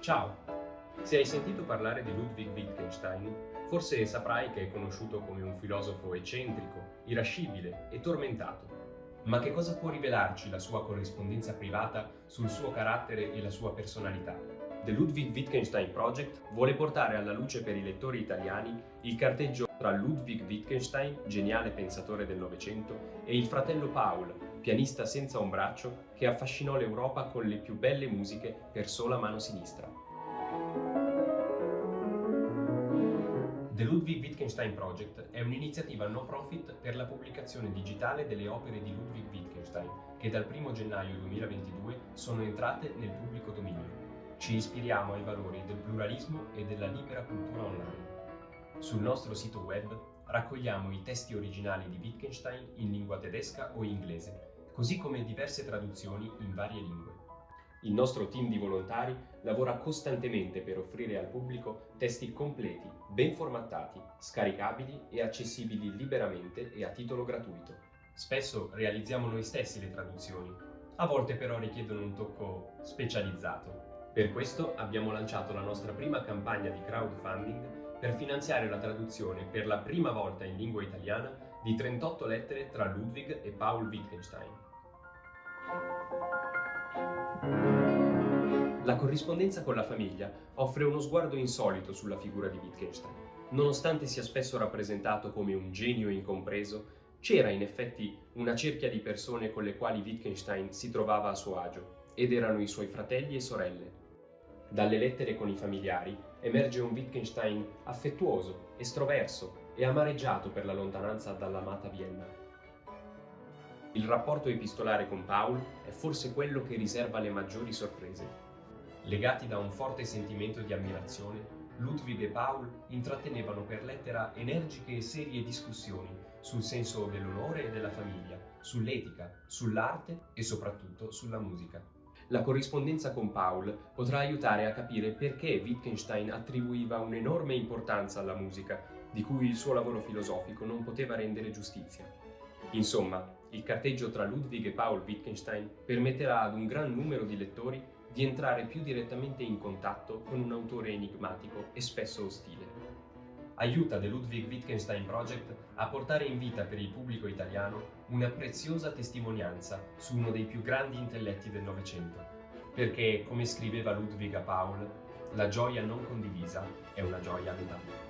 Ciao! Se hai sentito parlare di Ludwig Wittgenstein, forse saprai che è conosciuto come un filosofo eccentrico, irascibile e tormentato. Ma che cosa può rivelarci la sua corrispondenza privata sul suo carattere e la sua personalità? The Ludwig Wittgenstein Project vuole portare alla luce per i lettori italiani il carteggio tra Ludwig Wittgenstein, geniale pensatore del Novecento, e il fratello Paul, pianista senza un braccio che affascinò l'Europa con le più belle musiche per sola mano sinistra. The Ludwig Wittgenstein Project è un'iniziativa no profit per la pubblicazione digitale delle opere di Ludwig Wittgenstein, che dal 1 gennaio 2022 sono entrate nel pubblico dominio. Ci ispiriamo ai valori del pluralismo e della libera cultura online. Sul nostro sito web raccogliamo i testi originali di Wittgenstein in lingua tedesca o inglese, così come diverse traduzioni in varie lingue. Il nostro team di volontari lavora costantemente per offrire al pubblico testi completi, ben formattati, scaricabili e accessibili liberamente e a titolo gratuito. Spesso realizziamo noi stessi le traduzioni, a volte però richiedono un tocco specializzato. Per questo abbiamo lanciato la nostra prima campagna di crowdfunding per finanziare la traduzione per la prima volta in lingua italiana di 38 lettere tra Ludwig e Paul Wittgenstein. La corrispondenza con la famiglia offre uno sguardo insolito sulla figura di Wittgenstein. Nonostante sia spesso rappresentato come un genio incompreso, c'era in effetti una cerchia di persone con le quali Wittgenstein si trovava a suo agio, ed erano i suoi fratelli e sorelle. Dalle lettere con i familiari emerge un Wittgenstein affettuoso, estroverso e amareggiato per la lontananza dall'amata Vienna. Il rapporto epistolare con Paul è forse quello che riserva le maggiori sorprese. Legati da un forte sentimento di ammirazione, Ludwig e Paul intrattenevano per lettera energiche e serie discussioni sul senso dell'onore e della famiglia, sull'etica, sull'arte e soprattutto sulla musica. La corrispondenza con Paul potrà aiutare a capire perché Wittgenstein attribuiva un'enorme importanza alla musica, di cui il suo lavoro filosofico non poteva rendere giustizia. Insomma, il carteggio tra Ludwig e Paul Wittgenstein permetterà ad un gran numero di lettori di entrare più direttamente in contatto con un autore enigmatico e spesso ostile. Aiuta The Ludwig Wittgenstein Project a portare in vita per il pubblico italiano una preziosa testimonianza su uno dei più grandi intelletti del Novecento. Perché, come scriveva Ludwig a Paul, la gioia non condivisa è una gioia a.